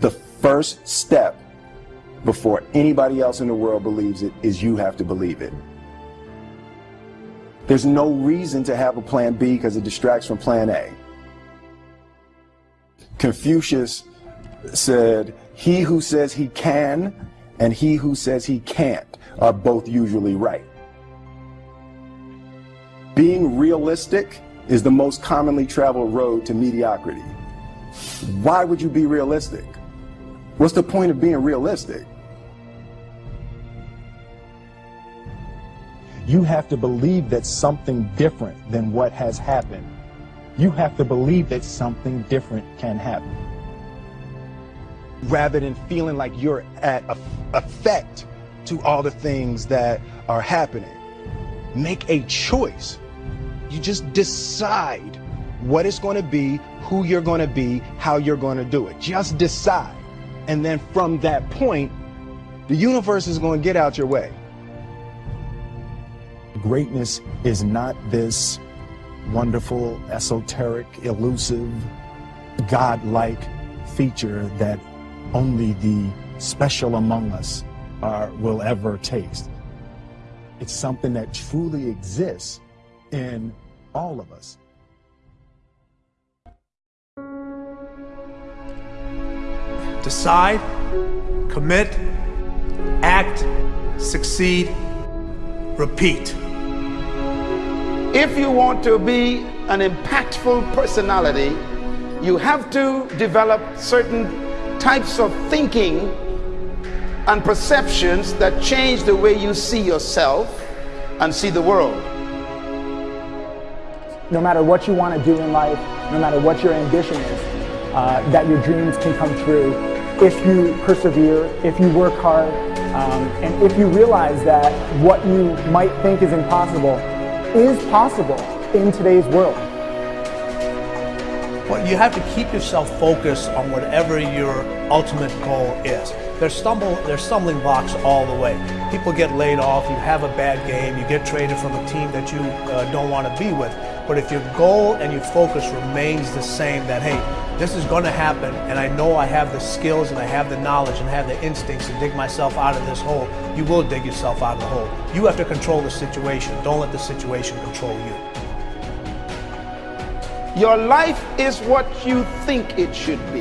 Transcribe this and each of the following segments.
The first step before anybody else in the world believes it is you have to believe it. There's no reason to have a plan B because it distracts from plan A. Confucius said, he who says he can and he who says he can't are both usually right. Being realistic is the most commonly traveled road to mediocrity. Why would you be realistic? What's the point of being realistic? You have to believe that something different than what has happened. You have to believe that something different can happen. Rather than feeling like you're at effect to all the things that are happening, make a choice. You just decide what it's going to be, who you're going to be, how you're going to do it. Just decide. And then from that point, the universe is going to get out your way. Greatness is not this wonderful, esoteric, elusive, God-like feature that only the special among us are, will ever taste. It's something that truly exists in all of us. Decide, commit, act, succeed, repeat. If you want to be an impactful personality, you have to develop certain types of thinking and perceptions that change the way you see yourself and see the world. No matter what you want to do in life, no matter what your ambition is, uh, that your dreams can come true if you persevere, if you work hard, um, and if you realize that what you might think is impossible is possible in today's world. Well, you have to keep yourself focused on whatever your ultimate goal is. There's, stumble, there's stumbling blocks all the way. People get laid off, you have a bad game, you get traded from a team that you uh, don't want to be with. But if your goal and your focus remains the same, that hey, this is going to happen, and I know I have the skills and I have the knowledge and I have the instincts to dig myself out of this hole, you will dig yourself out of the hole. You have to control the situation. Don't let the situation control you. Your life is what you think it should be.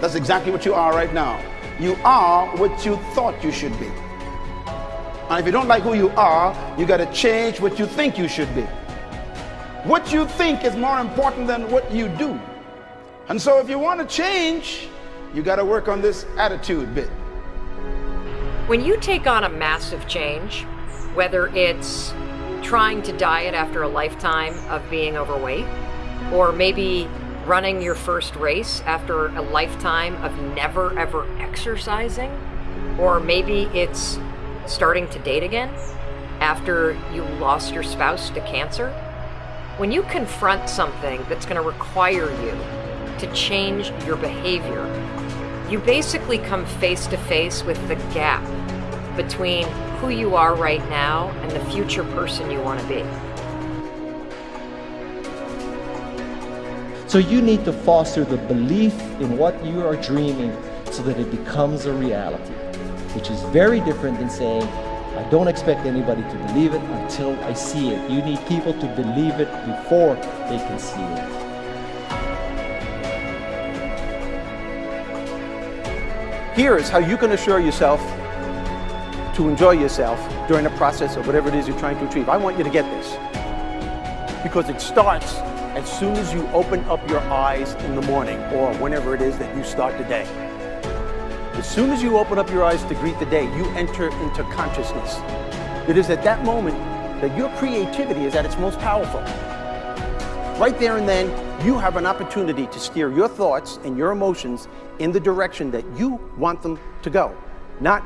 That's exactly what you are right now. You are what you thought you should be. And if you don't like who you are, you got to change what you think you should be. What you think is more important than what you do. And so if you want to change, you got to work on this attitude bit. When you take on a massive change, whether it's trying to diet after a lifetime of being overweight, or maybe running your first race after a lifetime of never ever exercising, or maybe it's starting to date again after you lost your spouse to cancer. When you confront something that's going to require you to change your behavior. You basically come face to face with the gap between who you are right now and the future person you want to be. So you need to foster the belief in what you are dreaming so that it becomes a reality, which is very different than saying, I don't expect anybody to believe it until I see it. You need people to believe it before they can see it. Here is how you can assure yourself to enjoy yourself during the process of whatever it is you're trying to achieve. I want you to get this because it starts as soon as you open up your eyes in the morning or whenever it is that you start the day. As soon as you open up your eyes to greet the day, you enter into consciousness. It is at that moment that your creativity is at its most powerful. Right there and then, you have an opportunity to steer your thoughts and your emotions in the direction that you want them to go, not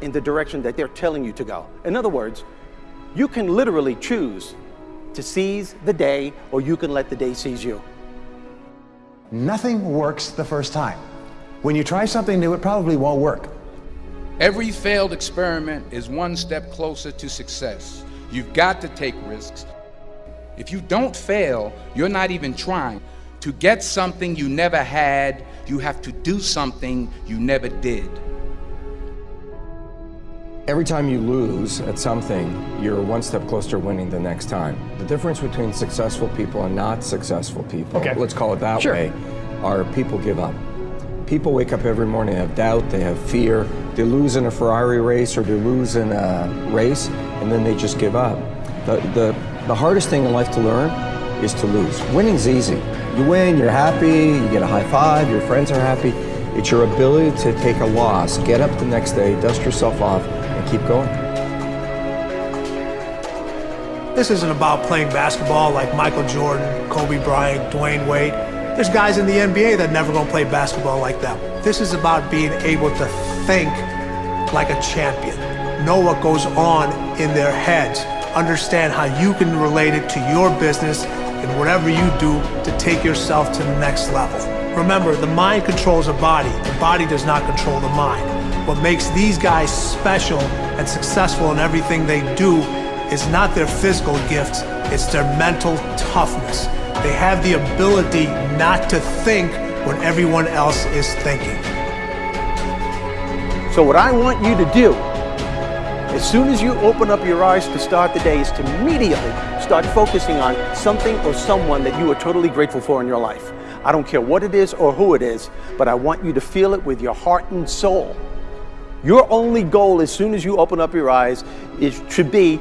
in the direction that they're telling you to go. In other words, you can literally choose to seize the day or you can let the day seize you. Nothing works the first time. When you try something new, it probably won't work. Every failed experiment is one step closer to success. You've got to take risks. If you don't fail, you're not even trying. To get something you never had, you have to do something you never did. Every time you lose at something, you're one step closer to winning the next time. The difference between successful people and not successful people, Okay. let's call it that Sure. way, are people give up. People wake up every morning, they have doubt, they have fear, they lose in a Ferrari race or they lose in a race, and then they just give up. The, the, the hardest thing in life to learn is to lose. Winning's easy. You win, you're happy, you get a high five, your friends are happy. It's your ability to take a loss, get up the next day, dust yourself off, and keep going. This isn't about playing basketball like Michael Jordan, Kobe Bryant, Dwyane Wade. There's guys in the NBA that never gonna play basketball like them. This is about being able to think like a champion, know what goes on in their heads, understand how you can relate it to your business and whatever you do to take yourself to the next level. Remember, the mind controls the body. The body does not control the mind. What makes these guys special and successful in everything they do is not their physical gifts, it's their mental toughness. They have the ability not to think when everyone else is thinking. So what I want you to do, as soon as you open up your eyes to start the day, is to immediately start focusing on something or someone that you are totally grateful for in your life. I don't care what it is or who it is, but I want you to feel it with your heart and soul. Your only goal as soon as you open up your eyes is to be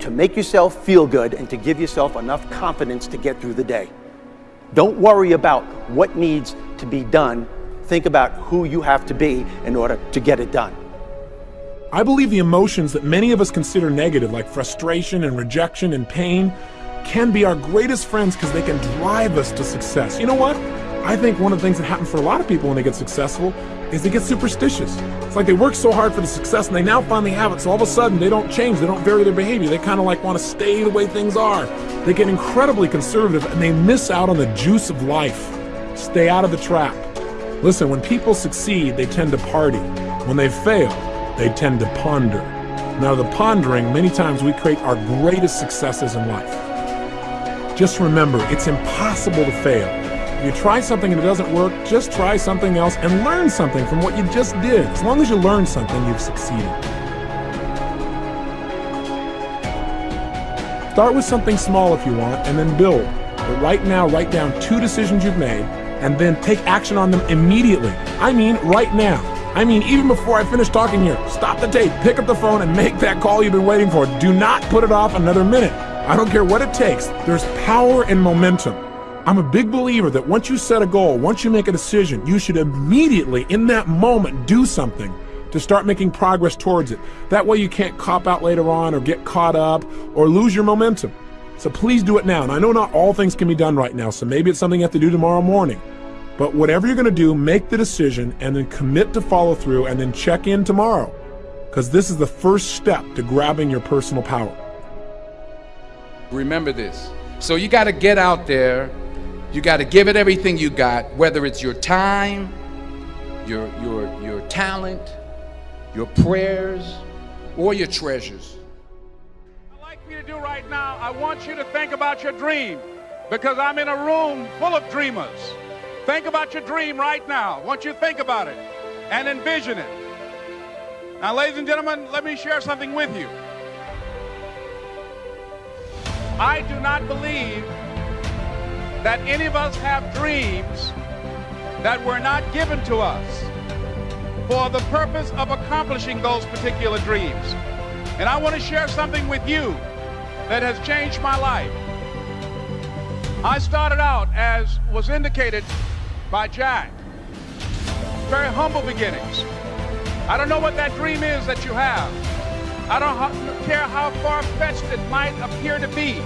to make yourself feel good and to give yourself enough confidence to get through the day. Don't worry about what needs to be done. Think about who you have to be in order to get it done. I believe the emotions that many of us consider negative, like frustration and rejection and pain, can be our greatest friends because they can drive us to success. You know what? I think one of the things that happens for a lot of people when they get successful is they get superstitious. It's like they work so hard for the success and they now finally have it, so all of a sudden they don't change, they don't vary their behavior. They kind of like want to stay the way things are. They get incredibly conservative and they miss out on the juice of life. Stay out of the trap. Listen, when people succeed, they tend to party. When they fail, they tend to ponder. Now, the pondering, many times we create our greatest successes in life. Just remember, it's impossible to fail. If you try something and it doesn't work, just try something else and learn something from what you just did. As long as you learn something, you've succeeded. Start with something small if you want and then build. But right now, write down two decisions you've made and then take action on them immediately. I mean, right now. I mean, even before I finish talking here, stop the tape, pick up the phone, and make that call you've been waiting for. Do not put it off another minute. I don't care what it takes, there's power in momentum. I'm a big believer that once you set a goal, once you make a decision, you should immediately, in that moment, do something to start making progress towards it. That way you can't cop out later on or get caught up or lose your momentum. So please do it now. And I know not all things can be done right now, so maybe it's something you have to do tomorrow morning. But whatever you're going to do, make the decision and then commit to follow through and then check in tomorrow. Because this is the first step to grabbing your personal power. Remember this. So you got to get out there. You got to give it everything you got, whether it's your time, your your your talent, your prayers, or your treasures. I like me to do right now, I want you to think about your dream because I'm in a room full of dreamers. Think about your dream right now. I you think about it and envision it. Now, ladies and gentlemen, let me share something with you. I do not believe that any of us have dreams that were not given to us for the purpose of accomplishing those particular dreams. And I want to share something with you that has changed my life. I started out, as was indicated by Jack, very humble beginnings. I don't know what that dream is that you have. I don't care how far-fetched it might appear to be.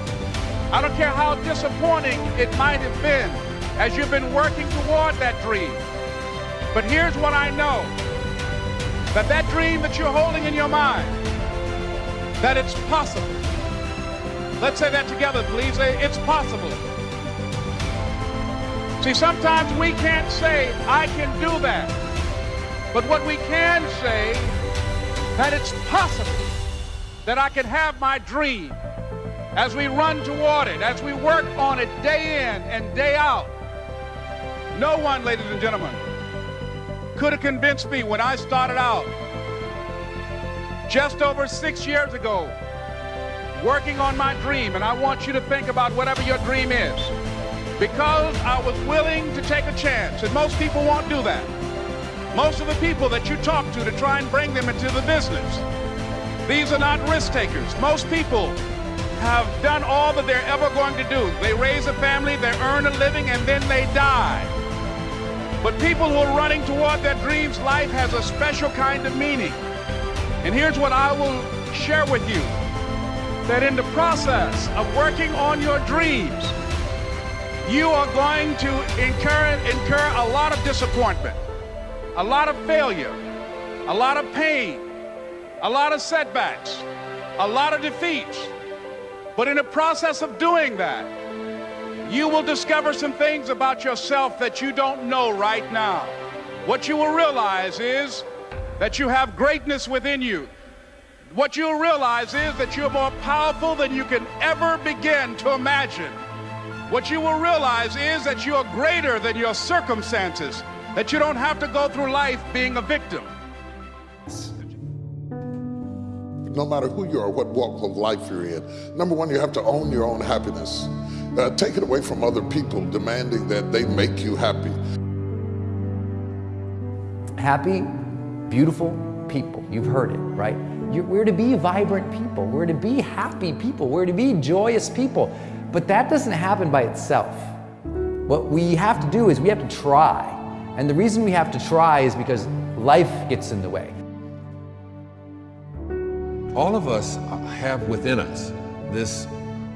I don't care how disappointing it might have been as you've been working toward that dream. But here's what I know. That that dream that you're holding in your mind, that it's possible. Let's say that together, please. It's possible. See, sometimes we can't say, I can do that. But what we can say, that it's possible that I can have my dream as we run toward it, as we work on it day in and day out. No one, ladies and gentlemen, could have convinced me when I started out just over six years ago working on my dream. And I want you to think about whatever your dream is. Because I was willing to take a chance, and most people won't do that. Most of the people that you talk to to try and bring them into the business, these are not risk takers. Most people have done all that they're ever going to do. They raise a family, they earn a living, and then they die. But people who are running toward their dreams, life has a special kind of meaning. And here's what I will share with you that in the process of working on your dreams, you are going to incur, incur a lot of disappointment, a lot of failure, a lot of pain, a lot of setbacks, a lot of defeats. But in the process of doing that, you will discover some things about yourself that you don't know right now. What you will realize is that you have greatness within you. What you'll realize is that you're more powerful than you can ever begin to imagine. What you will realize is that you are greater than your circumstances, that you don't have to go through life being a victim. No matter who you are, what walk of life you're in, number one, you have to own your own happiness. Uh, take it away from other people demanding that they make you happy. Happy, beautiful people. You've heard it, right? You're, we're to be vibrant people. We're to be happy people. We're to be joyous people. But that doesn't happen by itself. What we have to do is we have to try. And the reason we have to try is because life gets in the way. All of us have within us this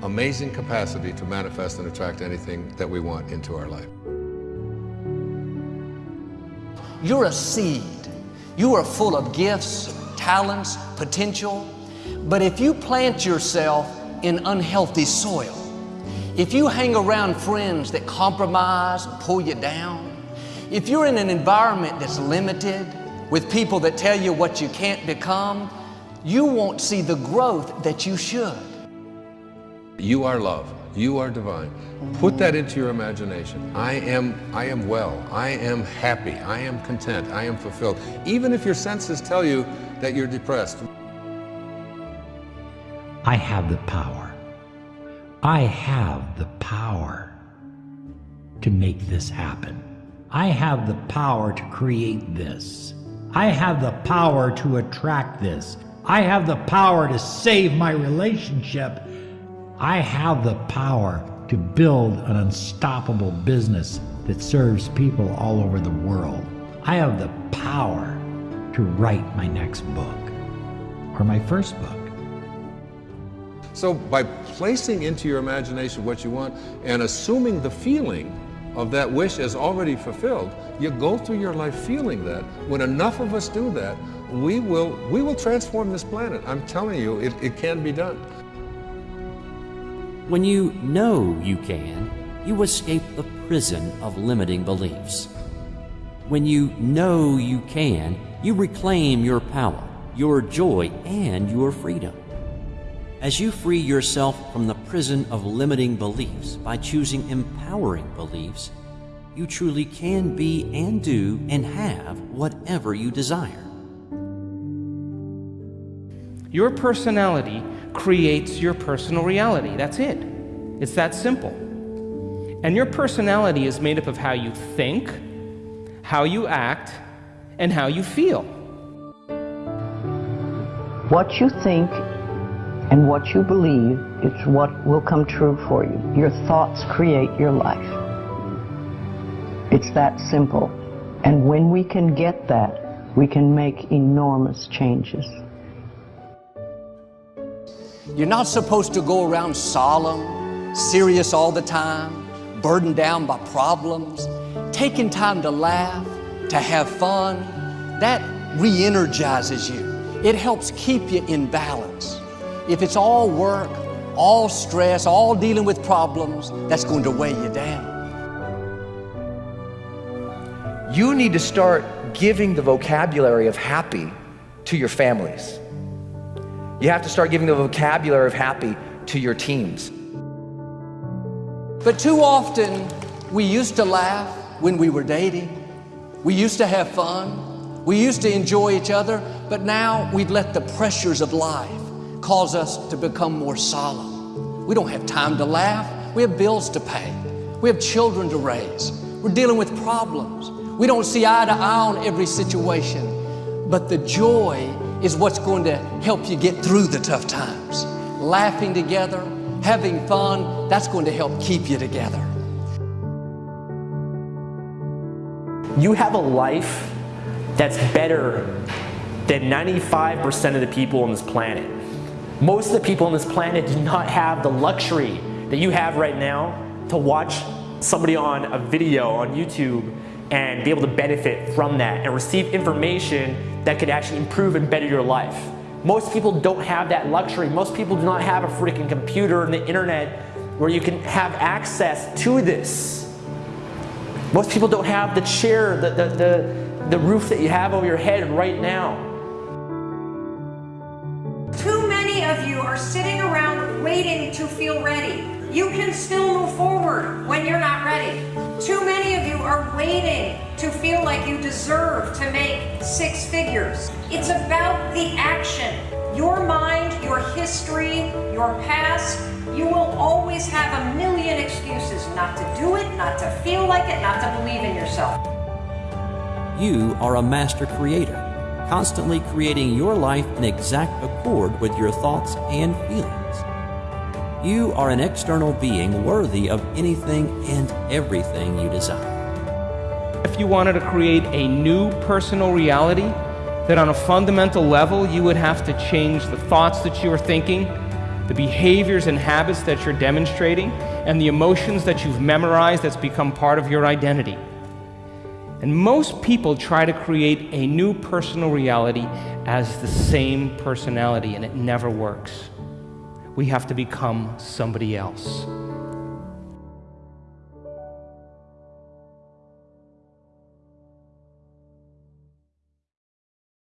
amazing capacity to manifest and attract anything that we want into our life. You're a seed. You are full of gifts, talents, potential. But if you plant yourself in unhealthy soil, if you hang around friends that compromise and pull you down, if you're in an environment that's limited with people that tell you what you can't become, you won't see the growth that you should. You are love. You are divine. Put that into your imagination. I am, I am well. I am happy. I am content. I am fulfilled. Even if your senses tell you that you're depressed. I have the power. I have the power to make this happen. I have the power to create this. I have the power to attract this. I have the power to save my relationship. I have the power to build an unstoppable business that serves people all over the world. I have the power to write my next book or my first book. So by placing into your imagination what you want and assuming the feeling of that wish as already fulfilled, you go through your life feeling that. When enough of us do that, we will, we will transform this planet. I'm telling you, it, it can be done. When you know you can, you escape the prison of limiting beliefs. When you know you can, you reclaim your power, your joy, and your freedom. As you free yourself from the prison of limiting beliefs by choosing empowering beliefs, you truly can be and do and have whatever you desire. Your personality creates your personal reality. That's it. It's that simple. And your personality is made up of how you think, how you act, and how you feel. What you think and what you believe is what will come true for you. Your thoughts create your life. It's that simple. And when we can get that, we can make enormous changes. You're not supposed to go around solemn, serious all the time, burdened down by problems, taking time to laugh, to have fun. That re energizes you. It helps keep you in balance. If it's all work, all stress, all dealing with problems, that's going to weigh you down. You need to start giving the vocabulary of happy to your families. You have to start giving the vocabulary of happy to your teams. But too often, we used to laugh, when we were dating. We used to have fun. We used to enjoy each other, but now we've let the pressures of life cause us to become more solemn. We don't have time to laugh. We have bills to pay. We have children to raise. We're dealing with problems. We don't see eye to eye on every situation, but the joy is what's going to help you get through the tough times. Laughing together, having fun, that's going to help keep you together. You have a life that's better than 95% of the people on this planet. Most of the people on this planet do not have the luxury that you have right now to watch somebody on a video on YouTube and be able to benefit from that and receive information that could actually improve and better your life. Most people don't have that luxury. Most people do not have a freaking computer and the internet where you can have access to this. Most people don't have the chair, the, the, the, the roof that you have over your head right now. Are sitting around waiting to feel ready. You can still move forward when you're not ready. Too many of you are waiting to feel like you deserve to make six figures. It's about the action. Your mind, your history, your past, you will always have a million excuses not to do it, not to feel like it, not to believe in yourself. You are a master creator, constantly creating your life in exact accord with your thoughts and feelings. You are an external being worthy of anything and everything you desire. If you wanted to create a new personal reality, that on a fundamental level you would have to change the thoughts that you are thinking, the behaviors and habits that you're demonstrating, and the emotions that you've memorized that's become part of your identity. And most people try to create a new personal reality as the same personality, and it never works. We have to become somebody else.